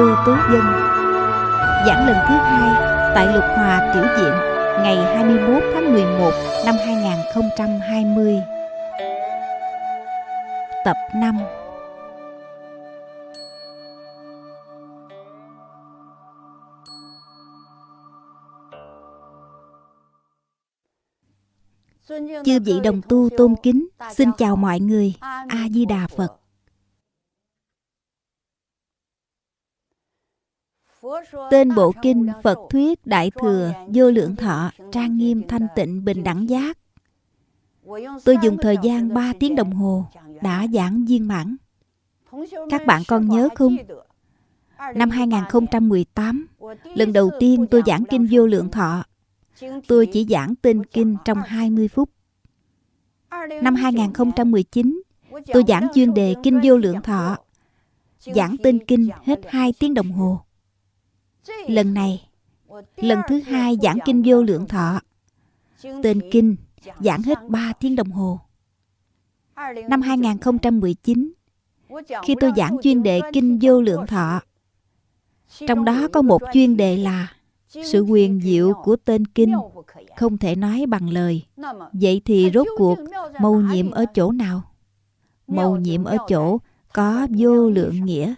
Lưu Tố Dân Giảng lần thứ hai tại Lục Hòa Tiểu Diện ngày 21 tháng 11 năm 2020 Tập 5 Chư vị đồng tu tôn kính, xin chào mọi người. A-di-đà Phật. Tên bộ kinh Phật Thuyết Đại Thừa Vô Lượng Thọ Trang Nghiêm Thanh Tịnh Bình Đẳng Giác Tôi dùng thời gian 3 tiếng đồng hồ đã giảng viên mãn. Các bạn còn nhớ không? Năm 2018, lần đầu tiên tôi giảng Kinh Vô Lượng Thọ Tôi chỉ giảng tên kinh trong 20 phút. Năm 2019, tôi giảng chuyên đề Kinh Vô Lượng Thọ. Giảng tên kinh hết 2 tiếng đồng hồ. Lần này, lần thứ hai giảng Kinh Vô Lượng Thọ. Tên kinh giảng hết 3 tiếng đồng hồ. Năm 2019, khi tôi giảng chuyên đề Kinh Vô Lượng Thọ, trong đó có một chuyên đề là sự quyền diệu của tên kinh không thể nói bằng lời. Vậy thì rốt cuộc mâu nhiệm ở chỗ nào? Mâu nhiệm ở chỗ có vô lượng nghĩa.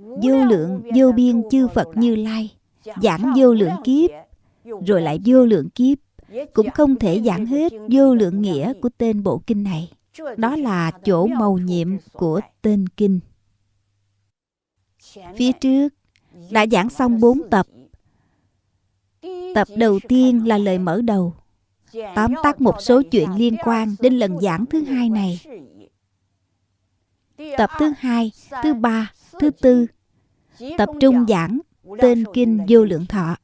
Vô lượng, vô biên chư Phật Như Lai, giảng vô lượng kiếp, rồi lại vô lượng kiếp, cũng không thể giảng hết vô lượng nghĩa của tên bộ kinh này. Đó là chỗ màu nhiệm của tên kinh. Phía trước, đã giảng xong bốn tập Tập đầu tiên là lời mở đầu Tóm tắt một số chuyện liên quan đến lần giảng thứ hai này Tập thứ hai, thứ ba, thứ tư, Tập trung giảng tên kinh vô lượng thọ.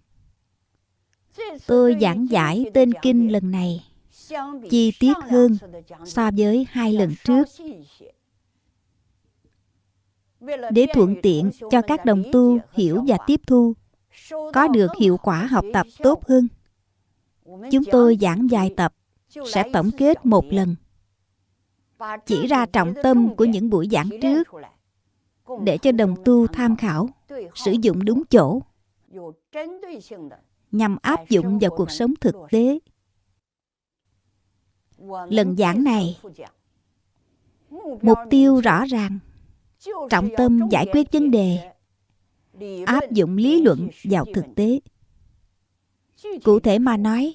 Tôi giảng giải tên kinh lần này, chi tiết hơn so với hai lần trước. Để thuận tiện cho các đồng tu hiểu và tiếp thu, có được hiệu quả học tập tốt hơn, chúng tôi giảng vài tập, sẽ tổng kết một lần. Chỉ ra trọng tâm của những buổi giảng trước để cho đồng tu tham khảo, sử dụng đúng chỗ, nhằm áp dụng vào cuộc sống thực tế. Lần giảng này, mục tiêu rõ ràng, trọng tâm giải quyết vấn đề, áp dụng lý luận vào thực tế. Cụ thể mà nói,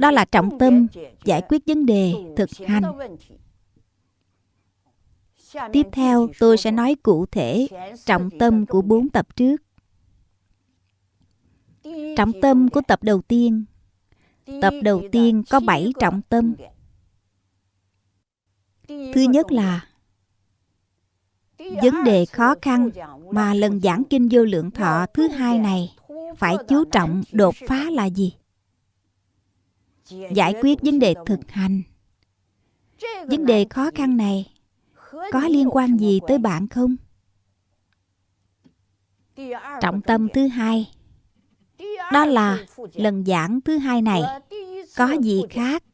đó là trọng tâm giải quyết vấn đề thực hành tiếp theo, tôi sẽ nói cụ thể trọng tâm của bốn tập trước. Trọng tâm của tập đầu tiên. Tập đầu tiên có bảy trọng tâm. Thứ nhất là vấn đề khó khăn mà lần giảng kinh vô lượng thọ thứ hai này phải chú trọng đột phá là gì? Giải quyết vấn đề thực hành. Vấn đề khó khăn này có liên quan gì tới bạn không? Trọng tâm thứ hai đó là lần giảng thứ hai này có gì khác?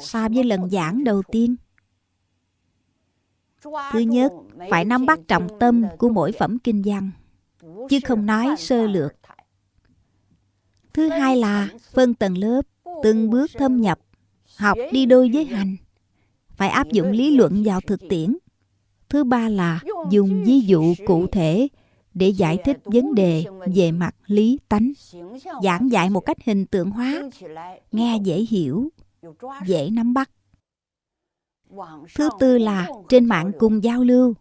So với lần giảng đầu tiên Thứ nhất, phải nắm bắt trọng tâm của mỗi phẩm kinh văn, chứ không nói sơ lược. Thứ hai là phân tầng lớp, từng bước thâm nhập, học đi đôi với hành, phải áp dụng lý luận vào thực tiễn. Thứ ba là dùng ví dụ cụ thể để giải thích vấn đề về mặt lý tánh, giảng dạy một cách hình tượng hóa, nghe dễ hiểu, dễ nắm bắt. Thứ tư là trên mạng cùng giao lưu,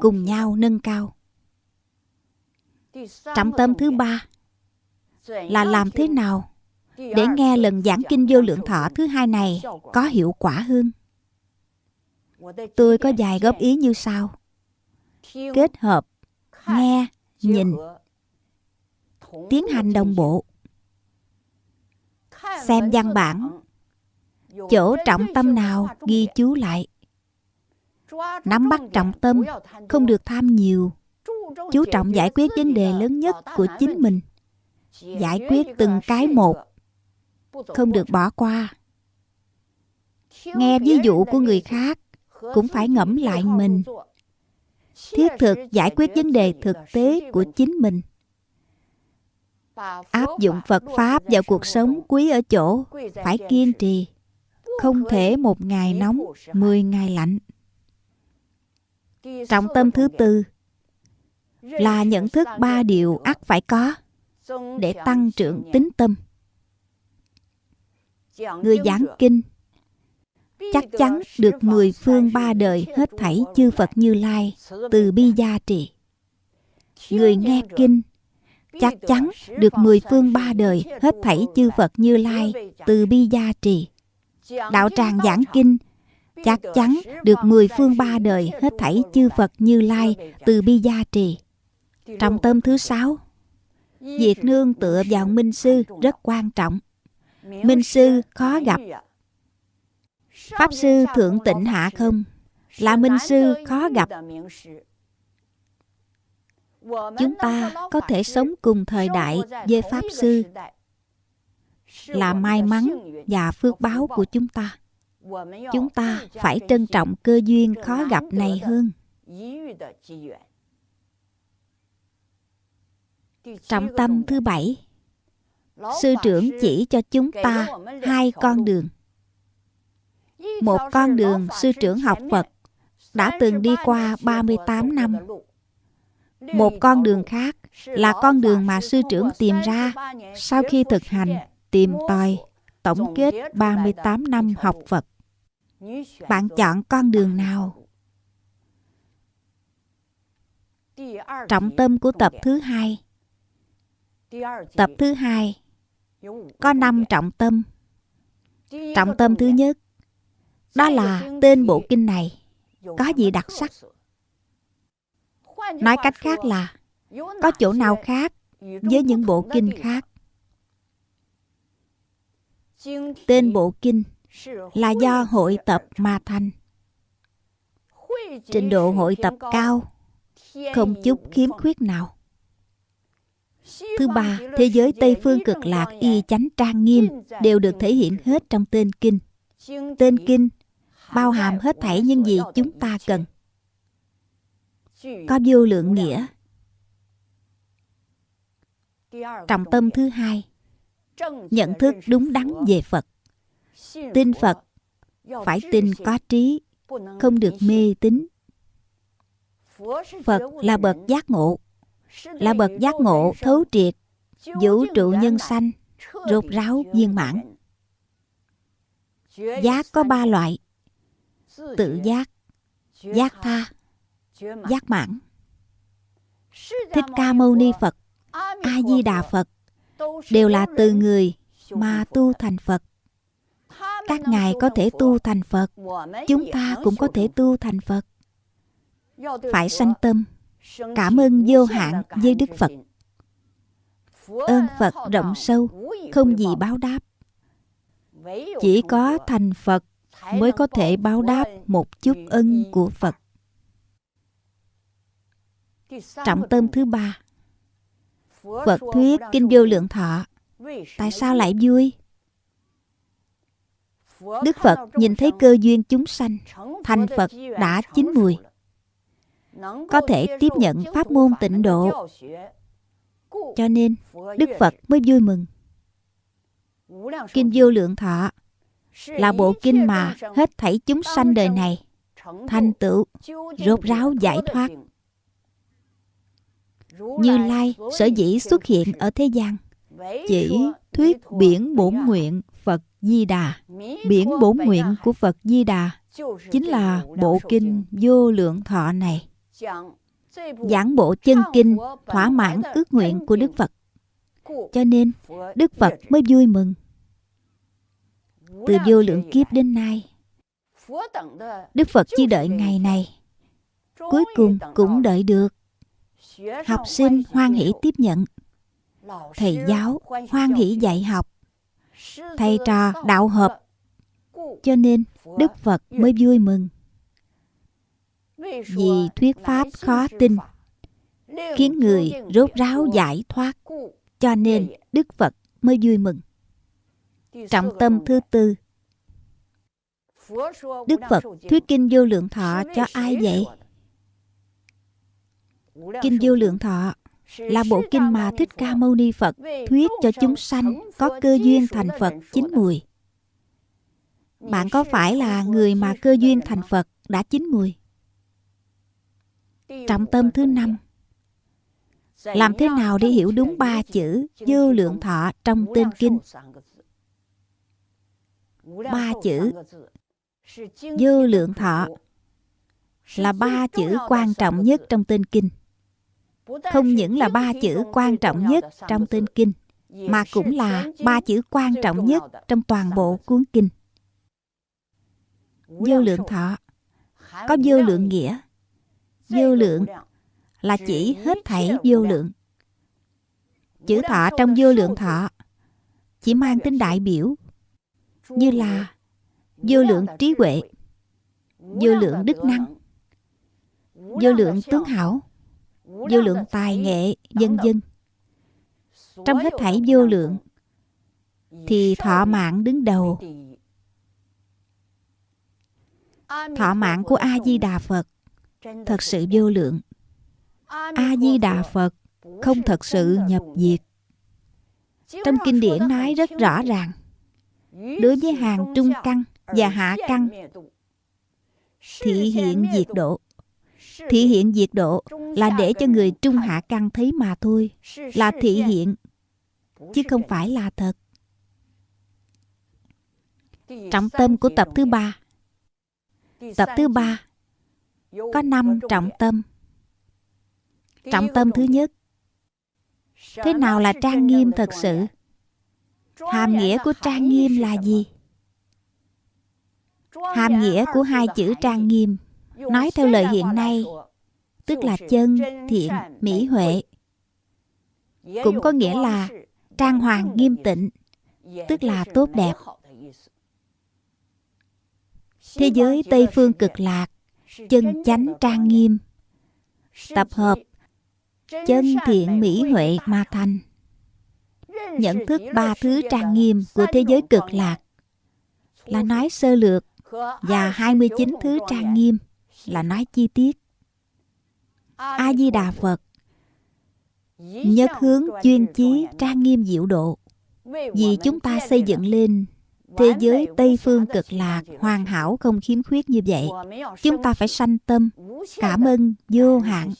cùng nhau nâng cao. Trọng tâm thứ ba là làm thế nào để nghe lần giảng kinh vô lượng thọ thứ hai này có hiệu quả hơn. Tôi có vài góp ý như sau. Kết hợp, nghe, nhìn, tiến hành đồng bộ. Xem văn bản, chỗ trọng tâm nào ghi chú lại. Nắm bắt trọng tâm không được tham nhiều. Chú trọng giải quyết vấn đề lớn nhất của chính mình. Giải quyết từng cái một. Không được bỏ qua. Nghe ví dụ của người khác cũng phải ngẫm lại mình. Thiết thực giải quyết vấn đề thực tế của chính mình. Áp dụng phật pháp vào cuộc sống quý ở chỗ, phải kiên trì. Không thể một ngày nóng, mười ngày lạnh. Trọng tâm thứ tư, là nhận thức ba điều ắt phải có để tăng trưởng tính tâm. Người giảng kinh chắc chắn được mười phương ba đời hết thảy chư Phật Như Lai từ bi gia trì. Người nghe kinh chắc chắn được mười phương ba đời hết thảy chư Phật Như Lai từ bi gia trì. Đạo tràng giảng kinh chắc chắn được mười phương ba đời hết thảy chư Phật Như Lai từ bi gia trì. Trọng tâm thứ sáu, việc nương tựa vào minh sư rất quan trọng. Minh sư khó gặp Pháp sư Thượng Tịnh Hạ Không là minh sư khó gặp. Chúng ta có thể sống cùng thời đại với Pháp sư là may mắn và phước báo của chúng ta. Chúng ta phải trân trọng cơ duyên khó gặp này hơn. Trọng tâm thứ bảy, Sư trưởng chỉ cho chúng ta hai con đường một con đường sư trưởng học Phật đã từng đi qua 38 năm. Một con đường khác là con đường mà sư trưởng tìm ra sau khi thực hành, tìm tòi, tổng kết 38 năm học Phật. Bạn chọn con đường nào? Trọng tâm của tập thứ hai Tập thứ hai có năm trọng tâm. Trọng tâm thứ nhất đó là tên bộ kinh này có gì đặc sắc. Nói cách khác là có chỗ nào khác với những bộ kinh khác. Tên bộ kinh là do hội tập mà thành. Trình độ hội tập cao, không chút khiếm khuyết nào. Thứ ba, thế giới Tây Phương cực lạc y chánh trang nghiêm đều được thể hiện hết trong tên kinh. Tên kinh bao hàm hết thảy những gì chúng ta cần. Có vô lượng nghĩa. Trọng tâm thứ hai, nhận thức đúng đắn về phật. Tin phật, phải tin có trí, không được mê tín. Phật là bậc giác ngộ, là bậc giác ngộ thấu triệt, vũ trụ nhân sanh, rốt ráo viên mãn. Giác có ba loại tự giác giác tha giác mãn。thích ca mâu ni phật a di đà phật đều là từ người mà tu thành phật。các ngài có thể tu thành phật chúng ta cũng có thể tu thành phật。phải sanh tâm cảm ơn vô hạn với đức phật。ơn phật rộng sâu không gì báo đáp。chỉ có thành phật mới có thể báo đáp một chút ân của Phật. Trọng tâm thứ ba. Phật thuyết Kinh Vô Lượng Thọ. Tại sao lại vui? Đức Phật nhìn thấy cơ duyên chúng sanh, Thành Phật đã chín mùi. Có thể tiếp nhận pháp môn tịnh độ. Cho nên, Đức Phật mới vui mừng. Kinh Vô Lượng Thọ là bộ kinh mà hết thảy chúng sanh đời này, thành tựu, rốt ráo giải thoát. Như lai sở dĩ xuất hiện ở thế gian, chỉ thuyết biển bổn nguyện phật di đà. Biển bổn nguyện của phật di đà chính là bộ kinh vô lượng thọ này. Giảng bộ chân kinh thỏa mãn ước nguyện của đức phật. Cho nên đức phật mới vui mừng từ vô lượng kiếp đến nay, đức phật chỉ đợi ngày này. Cuối cùng cũng đợi được. Học sinh hoan hỷ tiếp nhận. Thầy giáo hoan hỷ dạy học. Thầy trò đạo hợp. Cho nên đức phật mới vui mừng. Vì thuyết pháp khó tin, khiến người rốt ráo giải thoát. Cho nên đức phật mới vui mừng. Trọng tâm thứ tư Đức Phật thuyết kinh vô lượng thọ cho ai vậy? Kinh vô lượng thọ là bộ kinh mà Thích Ca Mâu Ni Phật thuyết cho chúng sanh có cơ duyên thành Phật chín mùi. Bạn có phải là người mà cơ duyên thành Phật đã chín mùi? Trọng tâm thứ năm Làm thế nào để hiểu đúng ba chữ vô lượng thọ trong tên kinh? Ba chữ vô lượng thọ là ba chữ quan trọng nhất trong tên kinh. Không những là ba chữ quan trọng nhất trong tên kinh mà cũng là ba chữ quan trọng nhất trong toàn bộ cuốn kinh. Vô lượng thọ có vô lượng nghĩa. Vô lượng là chỉ hết thảy vô lượng. Chữ thọ trong vô lượng thọ chỉ mang tính đại biểu như là vô lượng trí huệ, vô lượng đức năng, vô lượng tướng hảo, vô lượng tài nghệ dân dân. Trong hết thảy vô lượng thì thọ mạng đứng đầu. Thọ mạng của a di đà phật thật sự vô lượng. A di đà phật không thật sự nhập diệt. Trong kinh điển nói rất rõ ràng đối với hàng trung căn và hạ căn thị hiện diệt độ. Thị hiện diệt độ là để cho người trung hạ căn thấy mà thôi là thị hiện. chứ không phải là thật. Trọng tâm của tập thứ ba. Tập thứ ba có năm trọng tâm. Trọng tâm thứ nhất. Thế nào là trang nghiêm thật sự hàm nghĩa của trang nghiêm là gì? Hàm nghĩa của hai chữ trang nghiêm nói theo lời hiện nay, tức là chân, thiện, mỹ huệ. Cũng có nghĩa là trang hoàng nghiêm tịnh, tức là tốt đẹp. Thế giới tây phương cực lạc, chân chánh trang nghiêm, tập hợp chân, thiện, mỹ huệ ma thành nhận thức ba thứ trang nghiêm của thế giới cực lạc là nói sơ lược và 29 thứ trang nghiêm là nói chi tiết. A Di Đà Phật nhất hướng chuyên chí trang nghiêm diệu độ vì chúng ta xây dựng lên thế giới tây phương cực lạc hoàn hảo không khiếm khuyết như vậy, chúng ta phải sanh tâm, cảm ơn vô hạn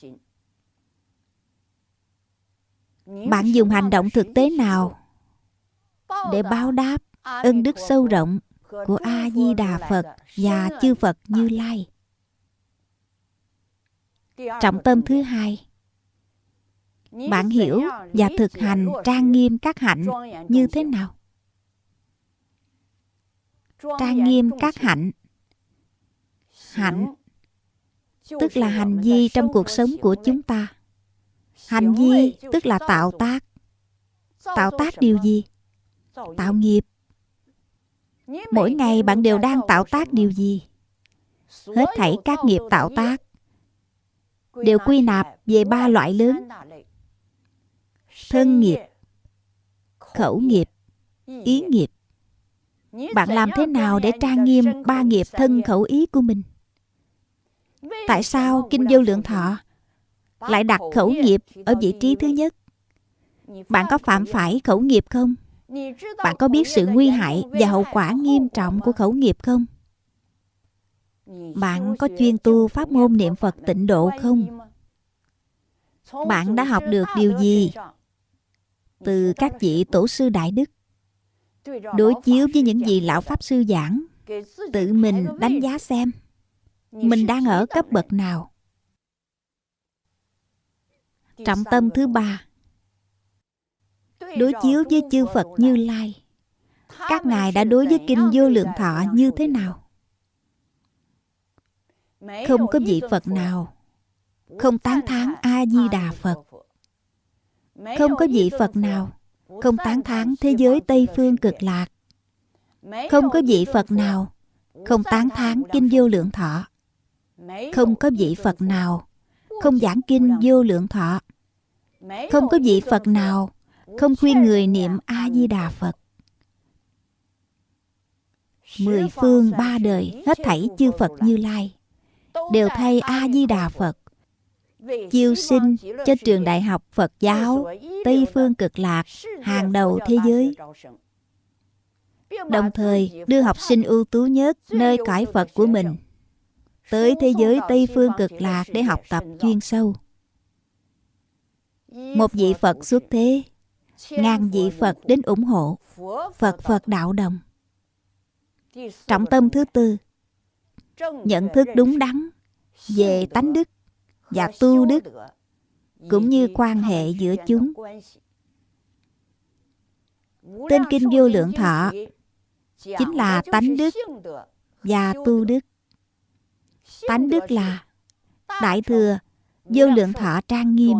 bạn dùng hành động thực tế nào để báo đáp ân đức sâu rộng của a di đà phật và chư phật như lai? Trọng tâm thứ hai. bạn hiểu và thực hành trang nghiêm các hạnh như thế nào? Trang nghiêm các hạnh hạnh tức là hành vi trong cuộc sống của chúng ta hành vi tức là tạo tác. tạo tác điều gì? Tạo nghiệp. mỗi ngày bạn đều đang tạo tác điều gì? Hết thảy các nghiệp tạo tác đều quy nạp về ba loại lớn. thân nghiệp khẩu nghiệp ý nghiệp. bạn làm thế nào để trang nghiêm ba nghiệp thân khẩu ý của mình? Tại sao kinh vô lượng thọ lại đặt khẩu nghiệp ở vị trí thứ nhất. Bạn có phạm phải khẩu nghiệp không? Bạn có biết sự nguy hại và hậu quả nghiêm trọng của khẩu nghiệp không? Bạn có chuyên tu pháp môn niệm phật tịnh độ không? bạn đã học được điều gì từ các vị tổ sư đại đức đối chiếu với những gì lão pháp sư giảng. Tự mình đánh giá xem mình đang ở cấp bậc nào trọng tâm thứ ba. đối chiếu với chư phật như lai. Các ngài đã đối với kinh vô lượng thọ như thế nào? Không có vị phật nào. Không tán thán a di đà phật. Không có vị phật nào. Không tán thán thế giới tây phương cực lạc. Không có vị phật nào. Không tán thán kinh vô lượng thọ. Không có vị phật nào. Không giảng kinh vô lượng thọ không có vị phật nào không khuyên người niệm a di đà phật. Mười phương ba đời Hết thảy chư Phật Như Lai Đều thay A-di-đà Phật. Chiêu sinh cho trường đại học Phật giáo Tây Phương Cực Lạc, Hàng đầu thế giới. Đồng thời đưa học sinh ưu tú nhất Nơi cõi Phật của mình Tới thế giới Tây Phương Cực Lạc Để học tập chuyên sâu. Một vị Phật xuất thế, Ngàn vị Phật đến ủng hộ Phật Phật đạo đồng. Trọng tâm thứ tư, Nhận thức đúng đắn Về tánh đức Và tu đức, Cũng như quan hệ giữa chúng. Tên Kinh Vô Lượng Thọ Chính là tánh đức Và tu đức. Tánh đức là Đại Thừa Vô Lượng Thọ trang nghiêm.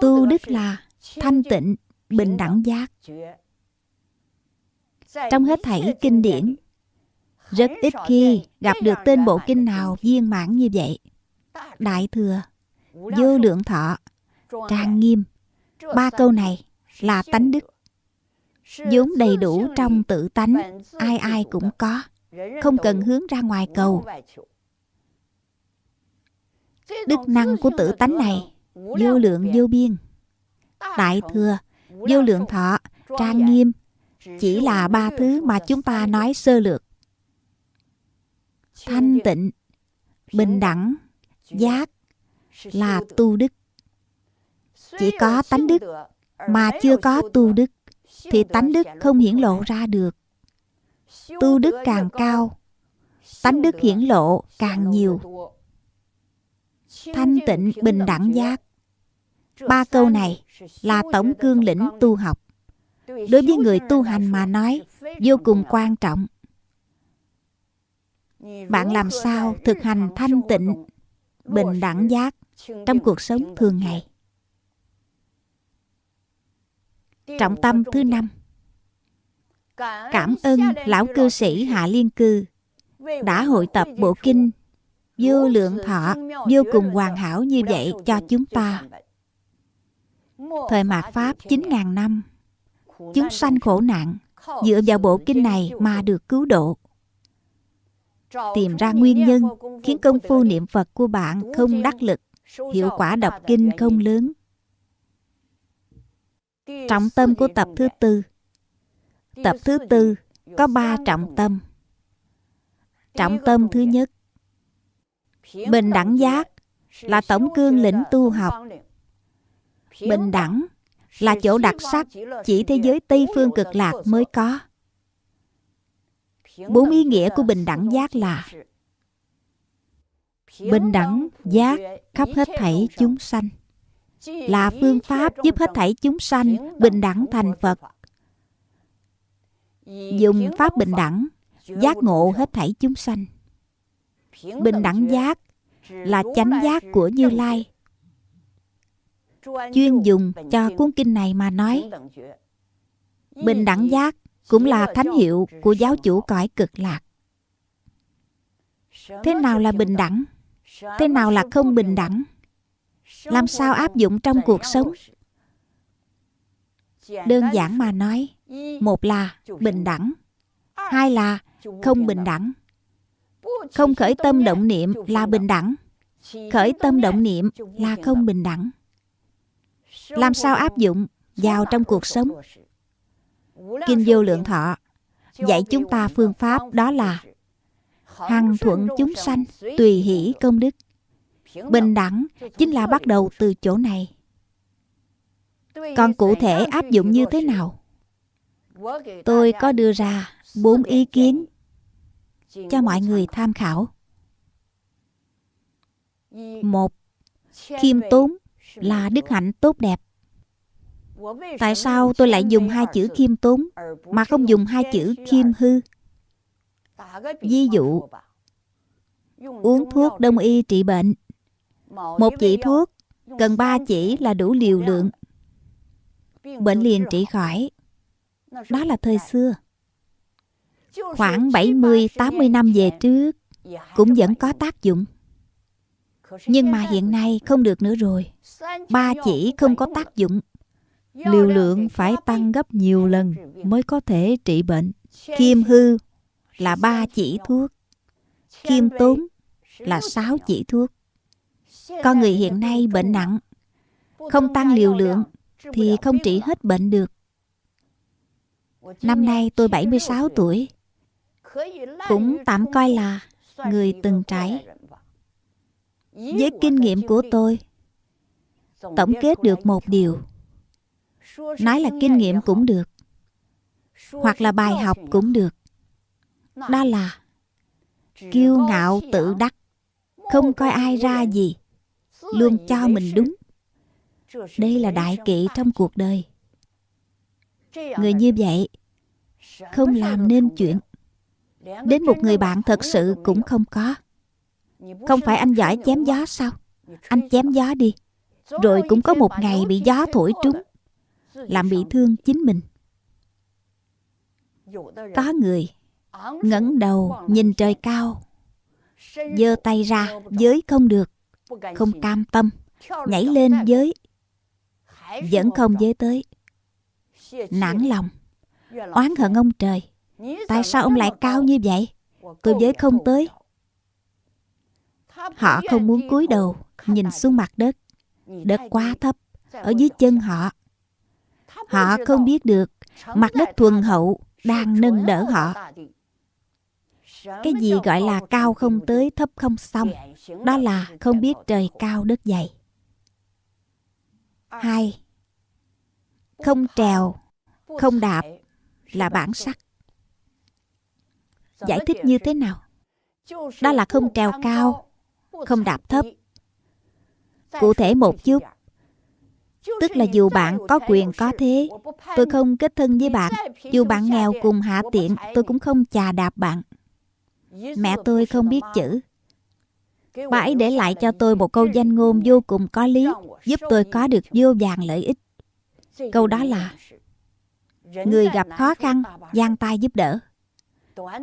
Tu đức là thanh tịnh, bình đẳng giác. Trong hết thảy kinh điển, rất ít khi gặp được tên bộ kinh nào viên mãn như vậy. Đại thừa, vô lượng thọ, trang nghiêm. Ba câu này là tánh đức. vốn đầy đủ trong tự tánh, ai ai cũng có. Không cần hướng ra ngoài cầu. Đức năng của tự tánh này vô lượng vô biên. đại thừa vô lượng thọ trang nghiêm. Chỉ là ba thứ mà chúng ta nói sơ lược. Thanh tịnh bình đẳng giác là tu đức. Chỉ có tánh đức mà chưa có tu đức thì tánh đức không hiển lộ ra được. Tu đức càng cao tánh đức hiển lộ càng nhiều thanh tịnh, bình đẳng giác. Ba câu này là tổng cương lĩnh tu học. Đối với người tu hành mà nói, vô cùng quan trọng. Bạn làm sao thực hành thanh tịnh, bình đẳng giác trong cuộc sống thường ngày? Trọng tâm thứ năm. Cảm ơn lão cư sĩ hạ liên cư đã hội tập bộ kinh vô lượng thọ vô cùng hoàn hảo như vậy cho chúng ta. Thời mạt Pháp 9.000 năm Chúng sanh khổ nạn Dựa vào bộ kinh này mà được cứu độ. Tìm ra nguyên nhân Khiến công phu niệm Phật của bạn không đắc lực Hiệu quả đọc kinh không lớn. Trọng tâm của tập thứ tư. Tập thứ tư có ba trọng tâm. Trọng tâm thứ nhất Bình đẳng giác là tổng cương lĩnh tu học. Bình đẳng là chỗ đặc sắc chỉ thế giới Tây Phương cực lạc mới có. Bốn ý nghĩa của bình đẳng giác là Bình đẳng giác khắp hết thảy chúng sanh, Là phương pháp giúp hết thảy chúng sanh bình đẳng thành Phật. Dùng pháp bình đẳng Giác ngộ hết thảy chúng sanh. Bình đẳng giác là chánh giác của Như Lai. chuyên dùng cho cuốn kinh này mà nói bình đẳng giác cũng là thánh hiệu của giáo chủ cõi cực lạc. thế nào là bình đẳng? thế nào là không bình đẳng? Làm sao áp dụng trong cuộc sống? đơn giản mà nói một là bình đẳng hai là không bình đẳng không khởi tâm động niệm là bình đẳng. Khởi tâm động niệm là không bình đẳng. Làm sao áp dụng vào trong cuộc sống? Kinh vô lượng thọ dạy chúng ta phương pháp đó là hằng thuận chúng sanh tùy hỷ công đức. Bình đẳng chính là bắt đầu từ chỗ này. Còn cụ thể áp dụng như thế nào? Tôi có đưa ra bốn ý kiến cho mọi người tham khảo. Một khiêm tốn là đức hạnh tốt đẹp. Tại sao tôi lại dùng hai chữ khiêm tốn mà không dùng hai chữ khiêm hư? Ví dụ, uống thuốc đông y trị bệnh. Một chỉ thuốc, cần ba chỉ là đủ liều lượng. Bệnh liền trị khỏi. Đó là thời xưa khoảng 70-80 năm về trước cũng vẫn có tác dụng nhưng mà hiện nay không được nữa rồi Ba chỉ không có tác dụng Liều lượng phải tăng gấp nhiều lần Mới có thể trị bệnh Kim hư là ba chỉ thuốc. Kim tốn là sáu chỉ thuốc. Con người hiện nay bệnh nặng, không tăng liều lượng thì không trị hết bệnh được. Năm nay tôi 76 tuổi, cũng tạm coi là người từng trải. Với kinh nghiệm của tôi, tổng kết được một điều. Nói là kinh nghiệm cũng được, hoặc là bài học cũng được. Đó là kiêu ngạo tự đắc, không coi ai ra gì, luôn cho mình đúng. Đây là đại kỵ trong cuộc đời. Người như vậy không làm nên chuyện Đến một người bạn thật sự cũng không có. Không phải anh giỏi chém gió sao? Anh chém gió đi. Rồi cũng có một ngày bị gió thổi trúng, Làm bị thương chính mình. Có người ngẩng đầu nhìn trời cao, giơ tay ra, giới không được, Không cam tâm, Nhảy lên giới, Vẫn không giới tới. Nản lòng, Oán hận ông trời. Tại sao ông lại cao như vậy? Tôi với không tới. Họ không muốn cúi đầu Nhìn xuống mặt đất. Đất quá thấp Ở dưới chân họ. Họ không biết được Mặt đất thuần hậu Đang nâng đỡ họ. Cái gì gọi là cao không tới Thấp không xong Đó là không biết trời cao đất dày. Hai Không trèo Không đạp Là bản sắc Giải thích như thế nào? Đó là không trèo cao, không đạp thấp. Cụ thể một chút, tức là dù bạn có quyền có thế, tôi không kết thân với bạn. Dù bạn nghèo cùng hạ tiện, tôi cũng không chà đạp bạn. Mẹ tôi không biết chữ. Bà ấy để lại cho tôi một câu danh ngôn vô cùng có lý, giúp tôi có được vô vàng lợi ích. Câu đó là Người gặp khó khăn, giang tay giúp đỡ.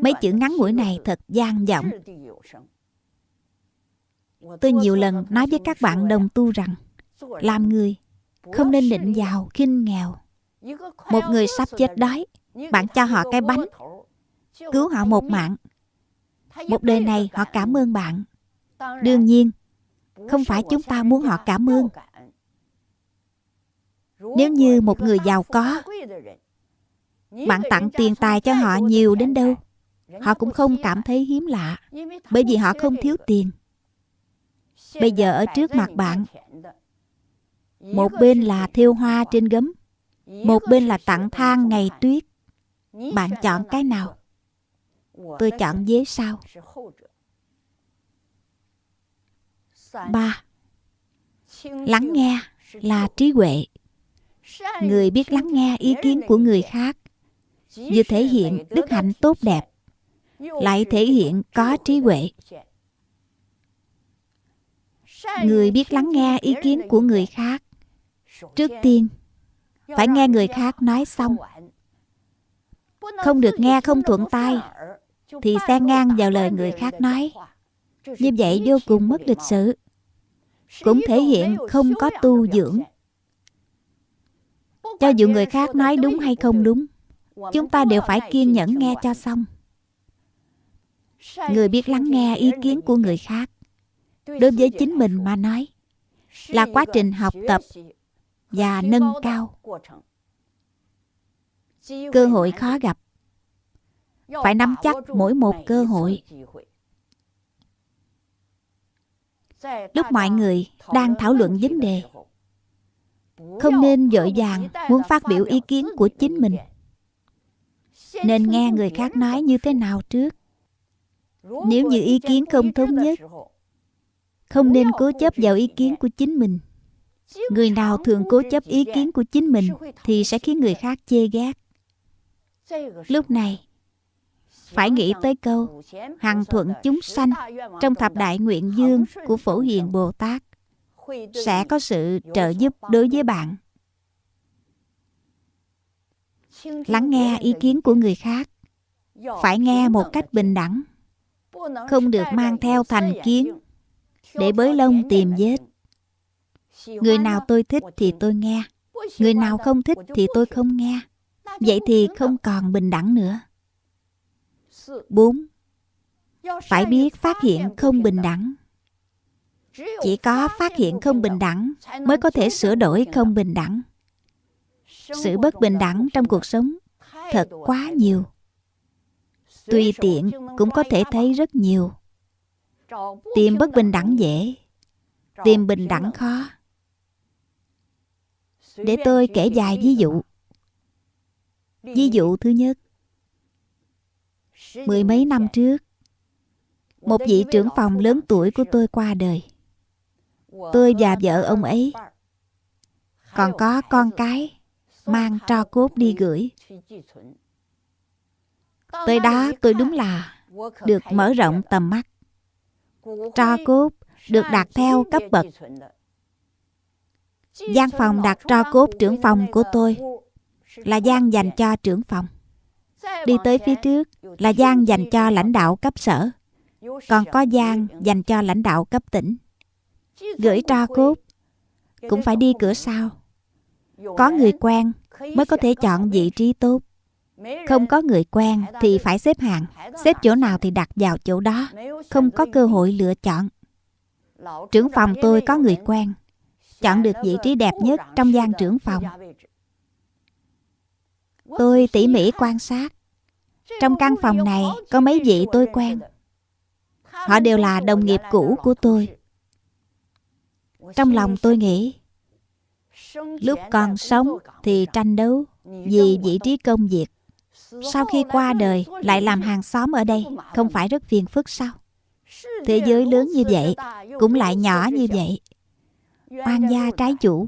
Mấy chữ ngắn ngủi này thật gian vọng. Tôi nhiều lần nói với các bạn đồng tu rằng làm người không nên định giàu khinh nghèo. Một người sắp chết đói, bạn cho họ cái bánh, cứu họ một mạng. Một đời này họ cảm ơn bạn. Đương nhiên, không phải chúng ta muốn họ cảm ơn. Nếu như một người giàu có bạn tặng tiền tài cho họ nhiều đến đâu. Họ cũng không cảm thấy hiếm lạ Bởi vì họ không thiếu tiền. Bây giờ ở trước mặt bạn Một bên là thiêu hoa trên gấm Một bên là tặng than ngày tuyết. Bạn chọn cái nào? Tôi chọn dế sao ba. Lắng nghe là trí huệ. Người biết lắng nghe ý kiến của người khác vừa thể hiện đức hạnh tốt đẹp. Lại thể hiện có trí huệ. Người biết lắng nghe ý kiến của người khác. Trước tiên, phải nghe người khác nói xong. Không được nghe không thuận tai, thì xen ngang vào lời người khác nói. Như vậy vô cùng mất lịch sự. Cũng thể hiện không có tu dưỡng. Cho dù người khác nói đúng hay không đúng chúng ta đều phải kiên nhẫn nghe cho xong. Người biết lắng nghe ý kiến của người khác. Đối với chính mình mà nói, là quá trình học tập và nâng cao. Cơ hội khó gặp. Phải nắm chắc mỗi một cơ hội. Lúc mọi người đang thảo luận vấn đề, không nên vội vàng muốn phát biểu ý kiến của chính mình nên nghe người khác nói như thế nào trước? Nếu như ý kiến không thống nhất, không nên cố chấp vào ý kiến của chính mình. Người nào thường cố chấp ý kiến của chính mình thì sẽ khiến người khác chê ghét. Lúc này, phải nghĩ tới câu, hằng thuận chúng sanh trong thập đại nguyện dương của phổ hiền bồ tát. Sẽ có sự trợ giúp đối với bạn lắng nghe ý kiến của người khác phải nghe một cách bình đẳng không được mang theo thành kiến để bới lông tìm vết người nào tôi thích thì tôi nghe người nào không thích thì tôi không nghe vậy thì không còn bình đẳng nữa 4. Phải biết phát hiện không bình đẳng. Chỉ có phát hiện không bình đẳng mới có thể sửa đổi không bình đẳng. Sự bất bình đẳng trong cuộc sống thật quá nhiều. Tùy tiện cũng có thể thấy rất nhiều. Tìm bất bình đẳng dễ, tìm bình đẳng khó. Để tôi kể dài ví dụ. Ví dụ thứ nhất. Mười mấy năm trước, một vị trưởng phòng lớn tuổi của tôi qua đời. Tôi và vợ ông ấy còn có con cái mang tro cốt đi gửi. Tới đó tôi đúng là được mở rộng tầm mắt. Tro cốt được đặt theo cấp bậc. gian phòng đặt tro cốt trưởng phòng của tôi là gian dành cho trưởng phòng. Đi tới phía trước là gian dành cho lãnh đạo cấp sở. Còn có gian dành cho lãnh đạo cấp tỉnh. Gửi tro cốt cũng phải đi cửa sau. Có người quen mới có thể chọn vị trí tốt. Không có người quen thì phải xếp hàng. Xếp chỗ nào thì đặt vào chỗ đó. Không có cơ hội lựa chọn. Trưởng phòng tôi có người quen. Chọn được vị trí đẹp nhất trong gian trưởng phòng. Tôi tỉ mỉ quan sát. Trong căn phòng này có mấy vị tôi quen. Họ đều là đồng nghiệp cũ của tôi. Trong lòng tôi nghĩ Lúc còn sống thì tranh đấu vì vị trí công việc. Sau khi qua đời lại làm hàng xóm ở đây, không phải rất phiền phức sao? Thế giới lớn như vậy, cũng lại nhỏ như vậy. Oan gia trái chủ,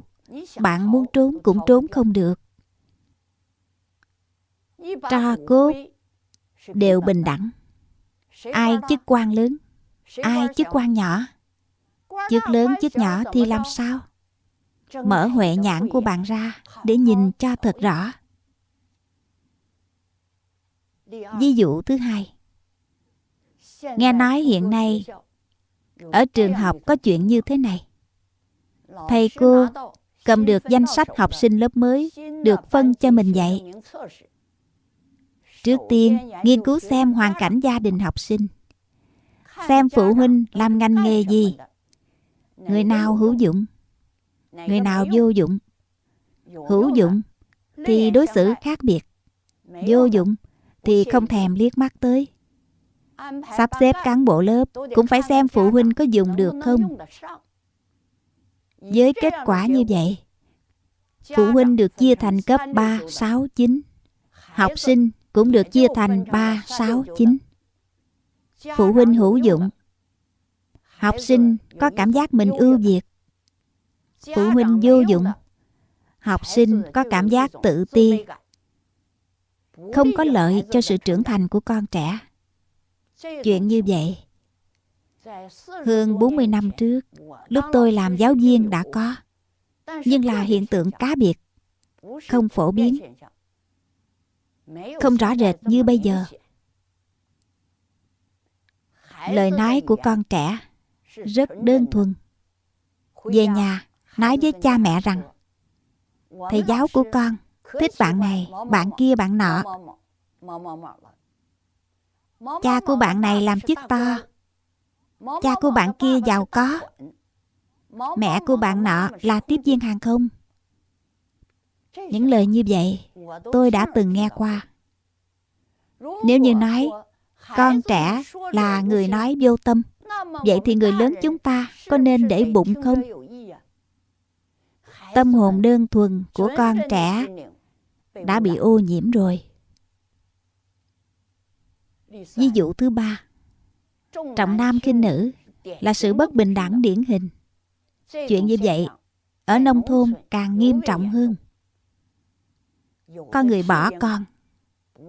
bạn muốn trốn cũng trốn không được. Tro cốt đều bình đẳng. Ai chức quan lớn, ai chức quan nhỏ. Chức lớn chức nhỏ thì làm sao? Mở huệ nhãn của bạn ra để nhìn cho thật rõ. Ví dụ thứ hai. Nghe nói hiện nay ở trường học có chuyện như thế này. Thầy cô cầm được danh sách học sinh lớp mới được phân cho mình dạy. trước tiên nghiên cứu xem hoàn cảnh gia đình học sinh. Xem phụ huynh làm ngành nghề gì. người nào hữu dụng người nào vô dụng hữu dụng thì đối xử khác biệt. Vô dụng thì không thèm liếc mắt tới. Sắp xếp cán bộ lớp cũng phải xem phụ huynh có dùng được không? với kết quả như vậy phụ huynh được chia thành cấp 3, 6, 9 học sinh cũng được chia thành 3, 6, 9 phụ huynh hữu dụng. học sinh có cảm giác mình ưu việt phụ huynh vô dụng. Học sinh có cảm giác tự ti. không có lợi cho sự trưởng thành của con trẻ. chuyện như vậy hơn 40 năm trước lúc tôi làm giáo viên đã có. nhưng là hiện tượng cá biệt không phổ biến. không rõ rệt như bây giờ. lời nói của con trẻ rất đơn thuần. về nhà nói với cha mẹ rằng, thầy giáo của con thích bạn này, bạn kia bạn nọ. Cha của bạn này làm chức to. Cha của bạn kia giàu có. Mẹ của bạn nọ là tiếp viên hàng không. Những lời như vậy, tôi đã từng nghe qua. Nếu như nói, con trẻ là người nói vô tâm, vậy thì người lớn chúng ta có nên để bụng không? Tâm hồn đơn thuần của con trẻ đã bị ô nhiễm rồi. Ví dụ thứ ba, trọng nam khinh nữ là sự bất bình đẳng điển hình. Chuyện như vậy ở nông thôn càng nghiêm trọng hơn. Có người bỏ con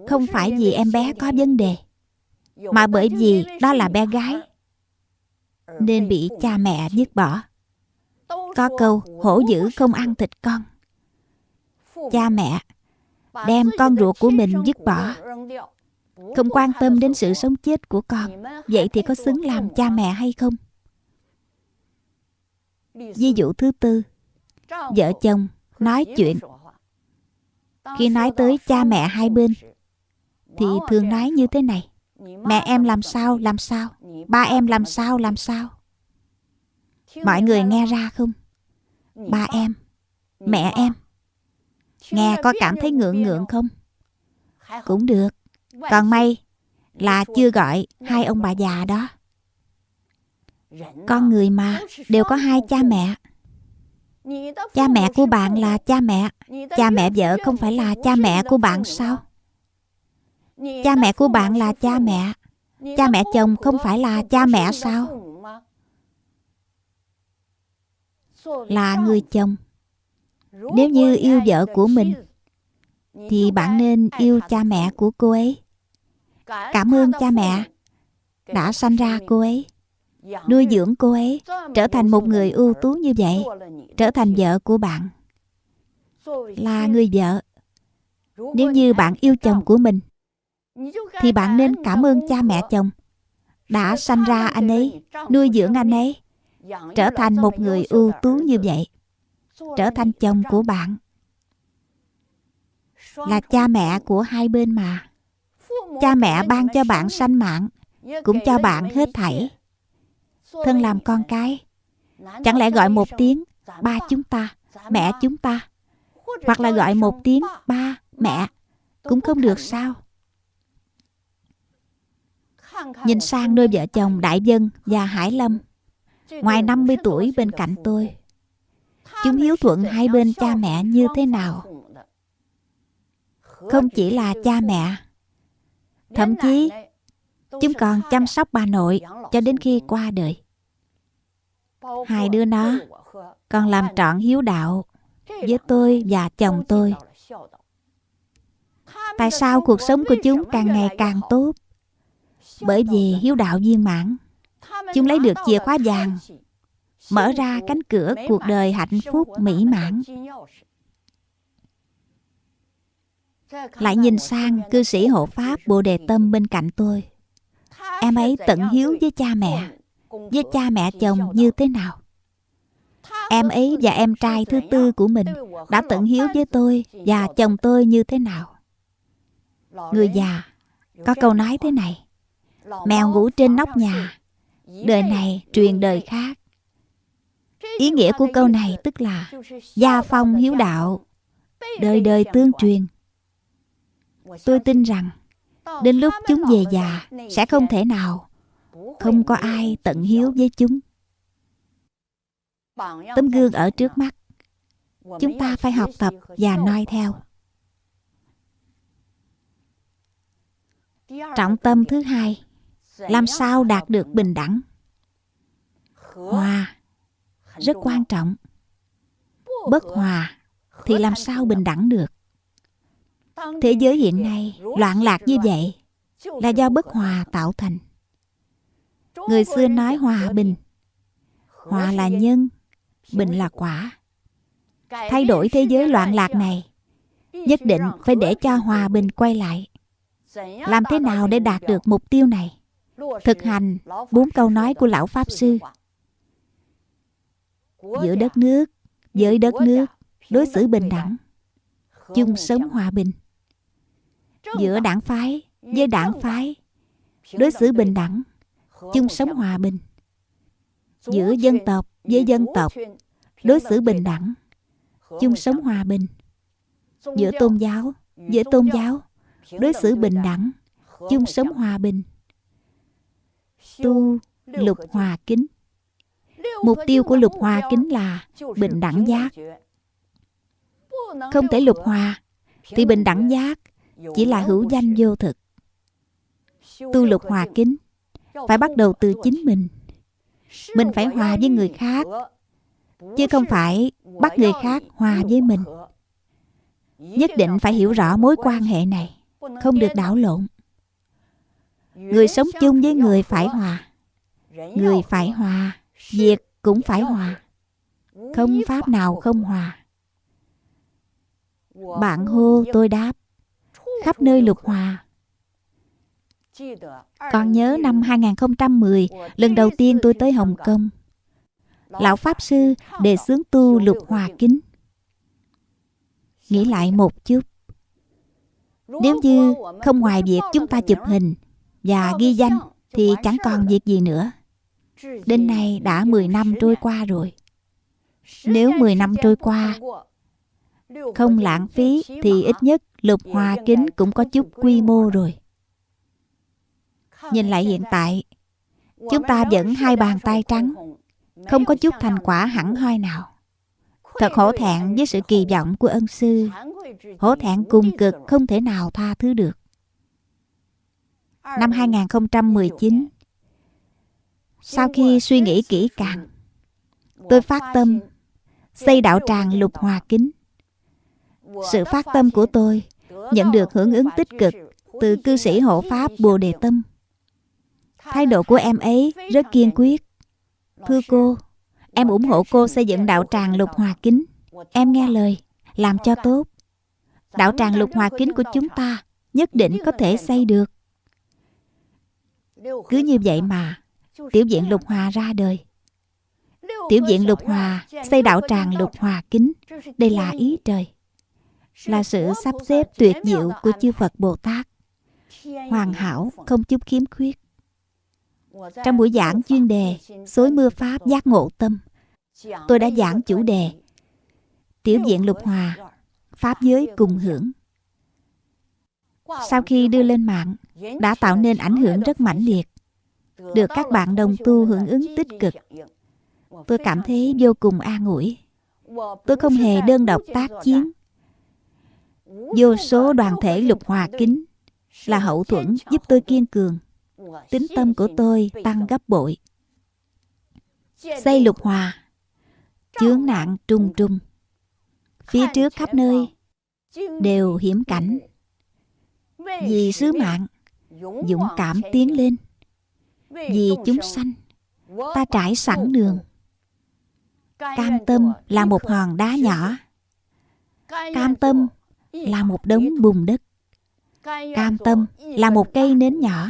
không phải vì em bé có vấn đề, mà bởi vì đó là bé gái nên bị cha mẹ dứt bỏ có câu hổ dữ không ăn thịt con. Cha mẹ đem con ruột của mình dứt bỏ. Không quan tâm đến sự sống chết của con Vậy thì có xứng làm cha mẹ hay không? Ví dụ thứ tư Vợ chồng nói chuyện. Khi nói tới cha mẹ hai bên Thì thường nói như thế này. Mẹ em làm sao, làm sao? Ba em làm sao, làm sao? Mọi người nghe ra không? Ba em. Mẹ em. Nghe có cảm thấy ngượng ngượng không? Cũng được. Còn may là chưa gọi hai ông bà già đó. Con người mà đều có hai cha mẹ. Cha mẹ của bạn là cha mẹ. Cha mẹ vợ không phải là cha mẹ của bạn sao? Cha mẹ của bạn là cha mẹ. Cha mẹ chồng không phải là cha mẹ sao? Là người chồng. Nếu như yêu vợ của mình Thì bạn nên yêu cha mẹ của cô ấy. Cảm ơn cha mẹ Đã sanh ra cô ấy Nuôi dưỡng cô ấy Trở thành một người ưu tú như vậy Trở thành vợ của bạn. Là người vợ. Nếu như bạn yêu chồng của mình thì bạn nên cảm ơn cha mẹ chồng đã sanh ra anh ấy, nuôi dưỡng anh ấy, trở thành một người ưu tú như vậy, trở thành chồng của bạn. Là cha mẹ của hai bên mà. Cha mẹ ban cho bạn sanh mạng, cũng cho bạn hết thảy. Thân làm con cái, chẳng lẽ gọi một tiếng ba chúng ta, mẹ chúng ta, hoặc là gọi một tiếng ba, mẹ, cũng không được sao? Nhìn sang đôi vợ chồng Đại Dân và Hải Lâm Ngoài 50 tuổi bên cạnh tôi, Chúng hiếu thuận hai bên cha mẹ như thế nào? Không chỉ là cha mẹ, Thậm chí Chúng còn chăm sóc bà nội Cho đến khi qua đời. Hai đứa nó Còn làm trọn hiếu đạo Với tôi và chồng tôi. Tại sao cuộc sống của chúng càng ngày càng tốt? Bởi vì hiếu đạo viên mãn. Chúng lấy được chìa khóa vàng Mở ra cánh cửa cuộc đời hạnh phúc mỹ mãn. Lại nhìn sang cư sĩ hộ pháp Bồ Đề Tâm bên cạnh tôi. Em ấy tận hiếu với cha mẹ Với cha mẹ chồng như thế nào? Em ấy và em trai thứ tư của mình Đã tận hiếu với tôi Và chồng tôi như thế nào? Người già Có câu nói thế này Mèo ngủ trên nóc nhà Đời này truyền đời khác. Ý nghĩa của câu này tức là Gia phong hiếu đạo, Đời đời tương truyền. Tôi tin rằng, Đến lúc chúng về già, Sẽ không thể nào Không có ai tận hiếu với chúng. Tấm gương ở trước mắt, Chúng ta phải học tập và noi theo. Trọng tâm thứ hai làm sao đạt được bình đẳng? Hòa rất quan trọng. Bất hòa thì làm sao bình đẳng được? Thế giới hiện nay loạn lạc như vậy là do bất hòa tạo thành. Người xưa nói hòa bình hòa là nhân bình là quả. Thay đổi thế giới loạn lạc này nhất định phải để cho hòa bình quay lại. Làm thế nào để đạt được mục tiêu này thực hành bốn câu nói của lão pháp sư. Giữa đất nước, với đất nước, đối xử bình đẳng, chung sống hòa bình. Giữa đảng phái, với đảng phái, đối xử bình đẳng, chung sống hòa bình. Giữa dân tộc, với dân tộc, đối xử bình đẳng, chung sống hòa bình. Giữa tôn giáo, với tôn giáo, đối xử bình đẳng, chung sống hòa bình tu lục hòa kính. Mục tiêu của lục hòa kính là bình đẳng giác. Không thể lục hòa, thì bình đẳng giác chỉ là hữu danh vô thực. Tu lục hòa kính phải bắt đầu từ chính mình. Mình phải hòa với người khác, chứ không phải bắt người khác hòa với mình. Nhất định phải hiểu rõ mối quan hệ này, không được đảo lộn. Người sống chung với người phải hòa. Người phải hòa Việc cũng phải hòa. Không pháp nào không hòa. Bạn hô, tôi đáp. Khắp nơi lục hòa. Còn nhớ năm 2010 Lần đầu tiên tôi tới Hồng Kông. Lão Pháp Sư đề xướng tu lục hòa kính. Nghĩ lại một chút. Nếu như không ngoài việc chúng ta chụp hình và ghi danh thì chẳng còn việc gì nữa. Đến nay đã 10 năm trôi qua rồi. Nếu 10 năm trôi qua không lãng phí thì ít nhất lục hòa kính cũng có chút quy mô rồi. Nhìn lại hiện tại, chúng ta vẫn hai bàn tay trắng, không có chút thành quả hẳn hoi nào. Thật hổ thẹn với sự kỳ vọng của ân sư, hổ thẹn cùng cực không thể nào tha thứ được. Năm 2019, sau khi suy nghĩ kỹ càng, tôi phát tâm xây đạo tràng lục hòa kính. Sự phát tâm của tôi nhận được hưởng ứng tích cực từ cư sĩ hộ pháp Bồ Đề Tâm. Thái độ của em ấy rất kiên quyết. Thưa cô, em ủng hộ cô xây dựng đạo tràng lục hòa kính. Em nghe lời, làm cho tốt. Đạo tràng lục hòa kính của chúng ta nhất định có thể xây được. Cứ như vậy mà, tiểu viện lục hòa ra đời. Tiểu viện lục hòa xây đạo tràng lục hòa kính. Đây là ý trời. Là sự sắp xếp tuyệt diệu của chư Phật Bồ Tát. Hoàn hảo, không chút khiếm khuyết. Trong buổi giảng chuyên đề Xối mưa Pháp giác ngộ tâm Tôi đã giảng chủ đề Tiểu viện lục hòa Pháp giới cùng hưởng Sau khi đưa lên mạng đã tạo nên ảnh hưởng rất mãnh liệt, Được các bạn đồng tu hưởng ứng tích cực. Tôi cảm thấy vô cùng an ủi. Tôi không hề đơn độc tác chiến. Vô số đoàn thể lục hòa kính Là hậu thuẫn giúp tôi kiên cường. Tính tâm của tôi tăng gấp bội. Xây lục hòa, chướng nạn trung trung. Phía trước khắp nơi đều hiểm cảnh. Vì sứ mạng dũng cảm tiến lên. vì chúng sanh ta trải sẵn đường. Cam tâm là một hòn đá nhỏ. cam tâm là một đống bùn đất. Cam tâm là một cây nến nhỏ.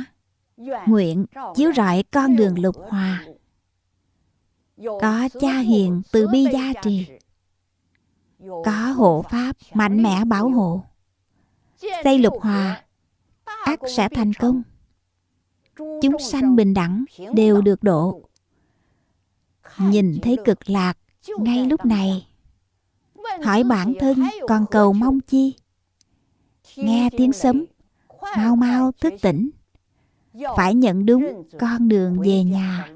Nguyện chiếu rọi con đường lục hòa. Có cha hiền từ bi gia trì. Có hộ pháp mạnh mẽ bảo hộ. Xây lục hòa ác sẽ thành công. chúng sanh bình đẳng đều được độ. nhìn thấy cực lạc ngay lúc này. hỏi bản thân còn cầu mong chi? Nghe tiếng sấm mau mau thức tỉnh. Phải nhận đúng con đường về nhà.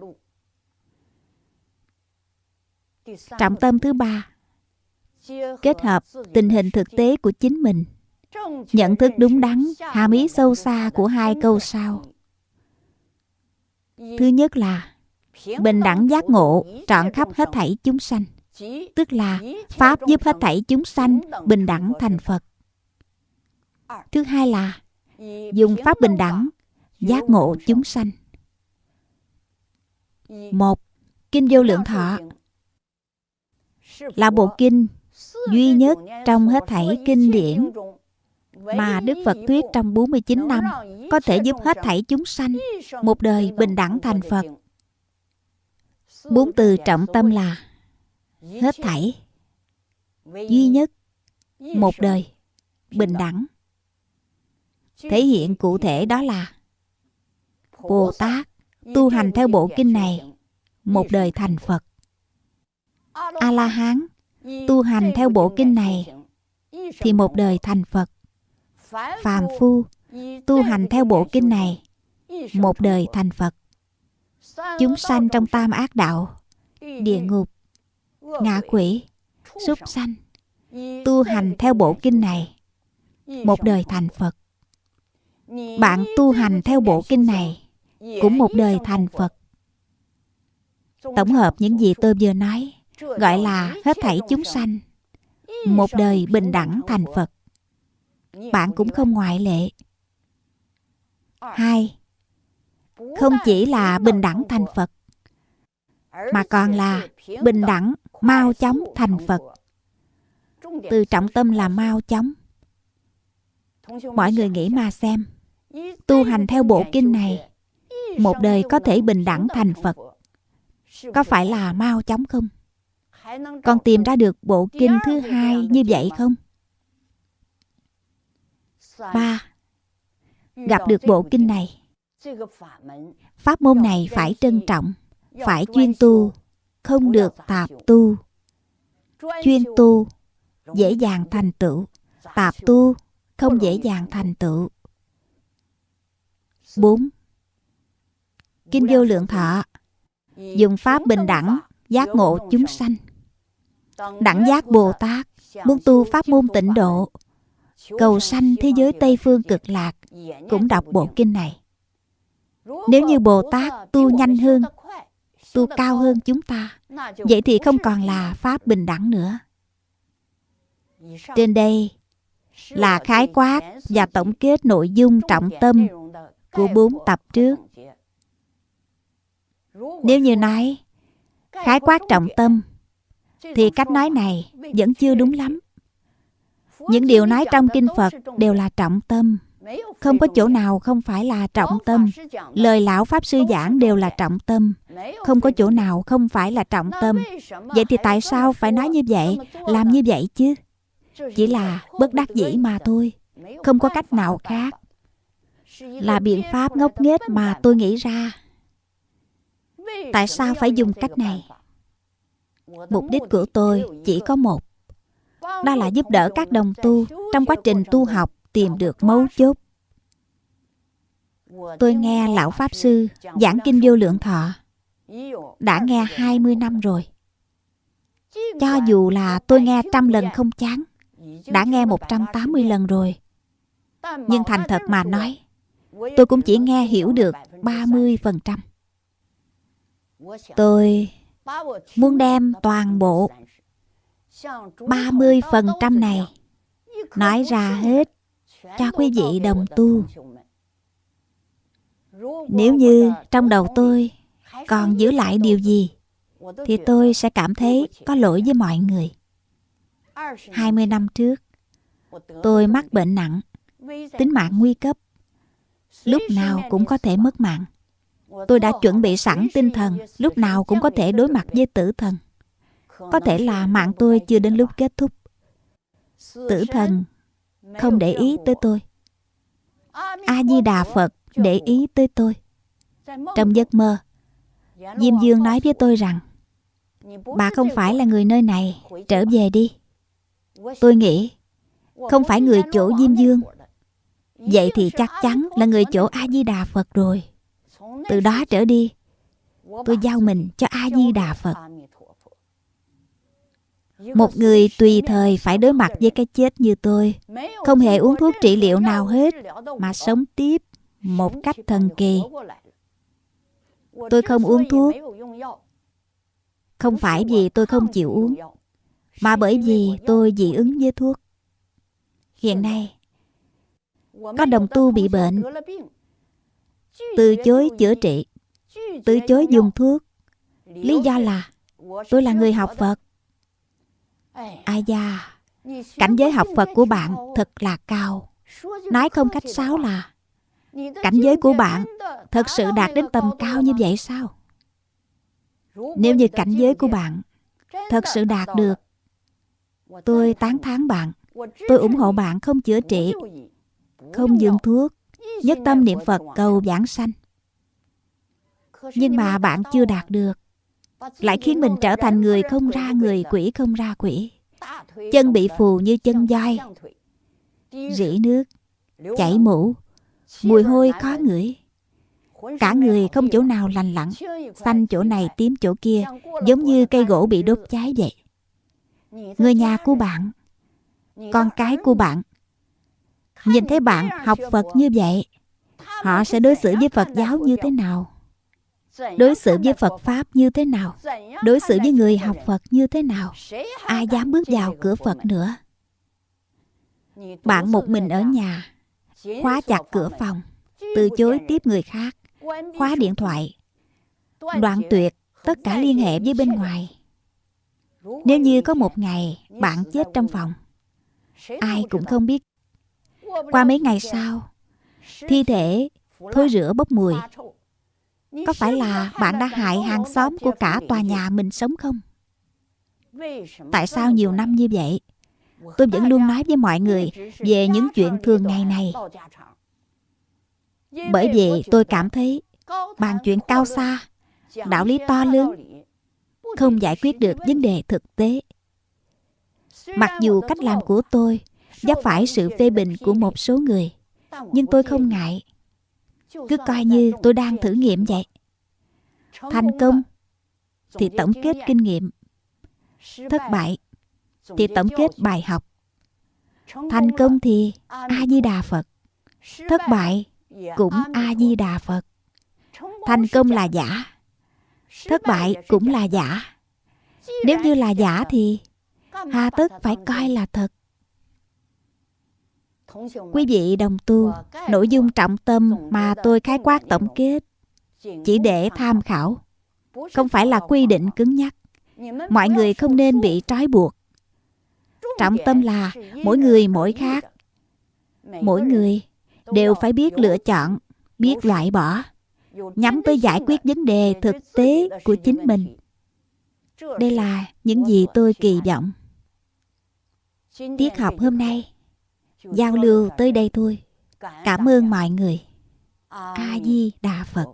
trọng tâm thứ ba kết hợp tình hình thực tế của chính mình nhận thức đúng đắn, hàm ý sâu xa của hai câu sau. Thứ nhất là, bình đẳng giác ngộ, trọn khắp hết thảy chúng sanh. Tức là, pháp giúp hết thảy chúng sanh bình đẳng thành phật. Thứ hai là, dùng pháp bình đẳng, giác ngộ chúng sanh. Một, kinh vô lượng thọ. Là bộ kinh duy nhất trong hết thảy kinh điển mà Đức Phật thuyết trong 49 năm có thể giúp hết thảy chúng sanh một đời bình đẳng thành Phật. Bốn từ trọng tâm là hết thảy, duy nhất, một đời, bình đẳng. Thể hiện cụ thể đó là Bồ Tát tu hành theo bộ kinh này một đời thành Phật. A La Hán tu hành theo bộ kinh này thì một đời thành Phật. Phàm phu tu hành theo bộ kinh này một đời thành Phật. Chúng sanh trong tam ác đạo, địa ngục, ngạ quỷ, súc sanh. tu hành theo bộ kinh này một đời thành Phật. Bạn tu hành theo bộ kinh này cũng một đời thành Phật. Tổng hợp những gì tôi vừa nói gọi là hết thảy chúng sanh. một đời bình đẳng thành Phật. Bạn cũng không ngoại lệ. Hai, không chỉ là bình đẳng thành Phật mà còn là bình đẳng mau chóng thành Phật. Từ trọng tâm là mau chóng. Mọi người nghĩ mà xem, tu hành theo bộ kinh này một đời có thể bình đẳng thành Phật Có phải là mau chóng không? Con tìm ra được bộ kinh thứ hai như vậy không? Ba Gặp được bộ kinh này Pháp môn này phải trân trọng, phải chuyên tu, không được tạp tu. Chuyên tu, dễ dàng thành tựu. Tạp tu, không dễ dàng thành tựu. 4. Kinh vô lượng thọ Dùng pháp bình đẳng Giác ngộ chúng sanh Đẳng giác Bồ Tát Muốn tu pháp môn tịnh độ Cầu sanh thế giới Tây Phương cực lạc Cũng đọc bộ kinh này Nếu như Bồ Tát tu nhanh hơn, Tu cao hơn chúng ta, Vậy thì không còn là Pháp bình đẳng nữa Trên đây là khái quát và tổng kết nội dung trọng tâm của bốn tập trước. Nếu như nói khái quát trọng tâm, thì cách nói này vẫn chưa đúng lắm. Những điều nói trong kinh Phật đều là trọng tâm. Không có chỗ nào không phải là trọng tâm. Lời lão Pháp Sư giảng đều là trọng tâm. Không có chỗ nào không phải là trọng tâm. Vậy thì tại sao phải nói như vậy, làm như vậy chứ? Chỉ là bất đắc dĩ mà thôi. Không có cách nào khác. Là biện pháp ngốc nghếch mà tôi nghĩ ra. Tại sao phải dùng cách này? Mục đích của tôi chỉ có một. Đó là giúp đỡ các đồng tu trong quá trình tu học tìm được mấu chốt. Tôi nghe Lão Pháp Sư giảng Kinh Vô Lượng Thọ đã nghe 20 năm rồi. Cho dù là tôi nghe trăm lần không chán, đã nghe 180 lần rồi. Nhưng thành thật mà nói, tôi cũng chỉ nghe hiểu được 30%. Tôi muốn đem toàn bộ 30% này nói ra hết cho quý vị đồng tu. Nếu như trong đầu tôi còn giữ lại điều gì thì tôi sẽ cảm thấy có lỗi với mọi người. 20 năm trước, tôi mắc bệnh nặng, tính mạng nguy cấp. Lúc nào cũng có thể mất mạng. Tôi đã chuẩn bị sẵn tinh thần, lúc nào cũng có thể đối mặt với tử thần. Có thể là mạng tôi chưa đến lúc kết thúc. Tử thần không để ý tới tôi. A-di-đà Phật để ý tới tôi. Trong giấc mơ, Diêm Dương nói với tôi rằng Bà không phải là người nơi này, trở về đi. Tôi nghĩ không phải người chỗ Diêm Dương. Vậy thì chắc chắn là người chỗ A-di-đà Phật rồi. Từ đó trở đi, tôi giao mình cho A-di-đà Phật. Một người tùy thời phải đối mặt với cái chết như tôi, không hề uống thuốc trị liệu nào hết, mà sống tiếp một cách thần kỳ. Tôi không uống thuốc, không phải vì tôi không chịu uống, mà bởi vì tôi dị ứng với thuốc. Hiện nay, có đồng tu bị bệnh, từ chối chữa trị, từ chối dùng thuốc. Lý do là tôi là người học Phật. Ai da, cảnh giới học Phật của bạn thật là cao. Nói không cách sáo là cảnh giới của bạn thật sự đạt đến tầm cao như vậy sao? Nếu như cảnh giới của bạn thật sự đạt được, tôi tán thán bạn. Tôi ủng hộ bạn không chữa trị, không dùng thuốc, nhất tâm niệm Phật cầu giảng sanh. Nhưng mà bạn chưa đạt được, lại khiến mình trở thành người không ra người, quỷ không ra quỷ. Chân bị phù như chân voi, rỉ nước, chảy mũ, mùi hôi khó ngửi. Cả người không chỗ nào lành lặn, xanh chỗ này tím chỗ kia, giống như cây gỗ bị đốt cháy vậy. Người nhà của bạn. Con cái của bạn. Nhìn thấy bạn học phật như vậy họ sẽ đối xử với phật giáo như thế nào? Đối xử với phật pháp như thế nào? Đối xử với người học phật như thế nào? Ai dám bước vào cửa phật nữa? Bạn một mình ở nhà, khóa chặt cửa phòng, từ chối tiếp người khác, khóa điện thoại, đoạn tuyệt tất cả liên hệ với bên ngoài. Nếu như có một ngày bạn chết trong phòng, ai cũng không biết. Qua mấy ngày sau, thi thể thối rửa bốc mùi có phải là bạn đã hại hàng xóm của cả tòa nhà mình sống không? Tại sao nhiều năm như vậy? Tôi vẫn luôn nói với mọi người về những chuyện thường ngày này. bởi vậy tôi cảm thấy bàn chuyện cao xa đạo lý to lớn không giải quyết được vấn đề thực tế. Mặc dù cách làm của tôi vấp phải sự phê bình của một số người nhưng tôi không ngại cứ coi như tôi đang thử nghiệm vậy. Thành công thì tổng kết kinh nghiệm. Thất bại thì tổng kết bài học. Thành công thì a di đà phật. Thất bại cũng a di đà phật. Thành công là giả. Thất bại cũng là giả. Nếu như là giả thì hà tất phải coi là thật quý vị đồng tu nội dung trọng tâm mà tôi khái quát tổng kết chỉ để tham khảo không phải là quy định cứng nhắc. Mọi người không nên bị trói buộc. Trọng tâm là mỗi người mỗi khác. mỗi người đều phải biết lựa chọn biết loại bỏ nhắm tới giải quyết vấn đề thực tế của chính mình. đây là những gì tôi kỳ vọng. Tiết học hôm nay giao lưu tới đây thôi. Cảm ơn mọi người. A di đà phật.